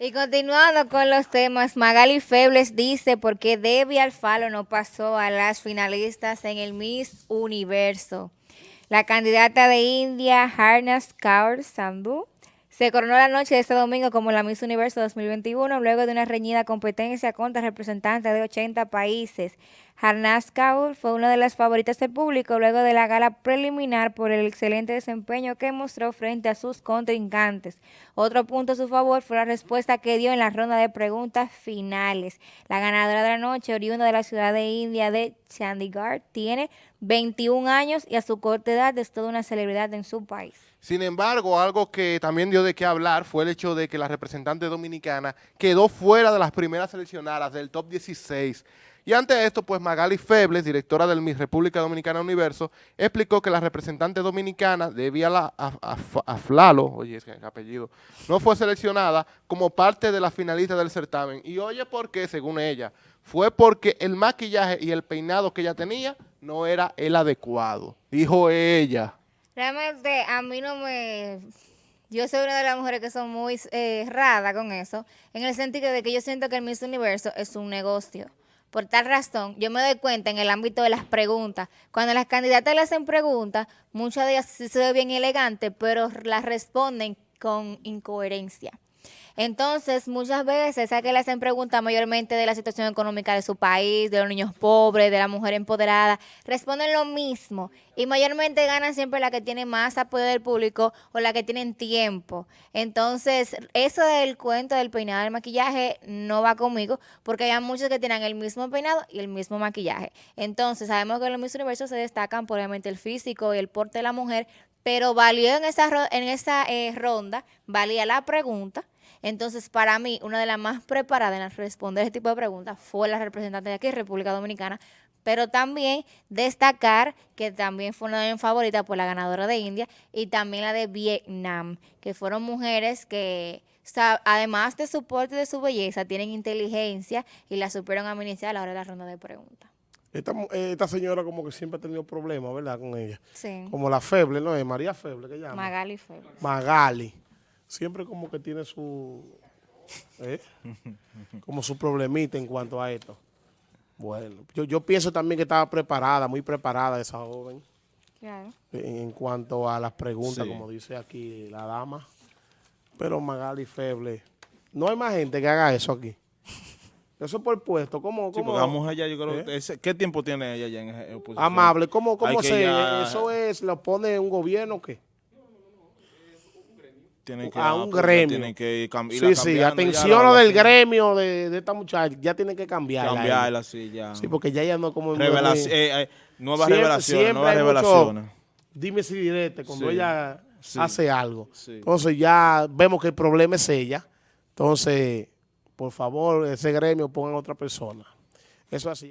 Y continuando con los temas, Magali Febles dice por qué Debbie Alfalo no pasó a las finalistas en el Miss Universo. La candidata de India, Harnas Kaur Sandhu, se coronó la noche de este domingo como la Miss Universo 2021 luego de una reñida competencia contra representantes de 80 países. Harnas Kaur fue una de las favoritas del público luego de la gala preliminar por el excelente desempeño que mostró frente a sus contrincantes. Otro punto a su favor fue la respuesta que dio en la ronda de preguntas finales. La ganadora de la noche, oriunda de la ciudad de India de Chandigarh, tiene 21 años y a su corta edad es toda una celebridad en su país. Sin embargo, algo que también dio de qué hablar fue el hecho de que la representante dominicana quedó fuera de las primeras seleccionadas del top 16. Y ante esto, pues Magali Febles, directora del Miss República Dominicana Universo, explicó que la representante dominicana, Debbie la, Aflalo, oye, es que apellido, no fue seleccionada como parte de la finalista del certamen. Y oye, ¿por qué? Según ella, fue porque el maquillaje y el peinado que ella tenía no era el adecuado, dijo ella. Realmente a mí no me... Yo soy una de las mujeres que son muy eh, con eso, en el sentido de que yo siento que el Miss Universo es un negocio. Por tal razón, yo me doy cuenta en el ámbito de las preguntas. Cuando las candidatas le hacen preguntas, muchas de ellas se ven bien elegantes, pero las responden con incoherencia. Entonces, muchas veces a que le hacen preguntas mayormente de la situación económica de su país, de los niños pobres, de la mujer empoderada, responden lo mismo y mayormente ganan siempre la que tiene más apoyo del público o la que tienen tiempo. Entonces, eso del cuento del peinado del maquillaje no va conmigo porque hay muchos que tienen el mismo peinado y el mismo maquillaje. Entonces, sabemos que en los Miss Universo se destacan por obviamente el físico y el porte de la mujer, pero valió en esa, en esa eh, ronda, valía la pregunta, entonces, para mí, una de las más preparadas en responder este tipo de preguntas fue la representante de aquí, República Dominicana, pero también destacar que también fue una de mis favoritas por la ganadora de India y también la de Vietnam, que fueron mujeres que, además de su porte y de su belleza, tienen inteligencia y la supieron administrar a la hora de la ronda de preguntas. Esta, esta, señora como que siempre ha tenido problemas, ¿verdad? Con ella. Sí. Como la Feble, ¿no? Es María Feble, que llama. Magali Feble. Magali siempre como que tiene su, ¿eh? como su problemita en cuanto a esto. Bueno, yo, yo pienso también que estaba preparada, muy preparada esa joven. Claro. En, cuanto a las preguntas, como dice aquí la dama. Pero Magali Feble, no hay más gente que haga eso aquí. Eso por puesto, ¿cómo? cómo vamos allá, yo creo, ¿Eh? ¿qué tiempo tiene ella ya en oposición? Amable, ¿cómo, cómo se, eso es, lo pone un gobierno o qué? A un gremio. Tienen que sí, sí, atención lo del gremio de, de, esta muchacha, ya tiene que cambiarla. Cambiarla, sí, ya. Sí, porque ya ya no como... Revelación, eh, eh, nuevas revelaciones, nuevas revelaciones. dime si directo cuando ella hace algo. Entonces ya vemos que el problema es ella. Entonces, por favor, ese gremio pongan a otra persona. Eso así.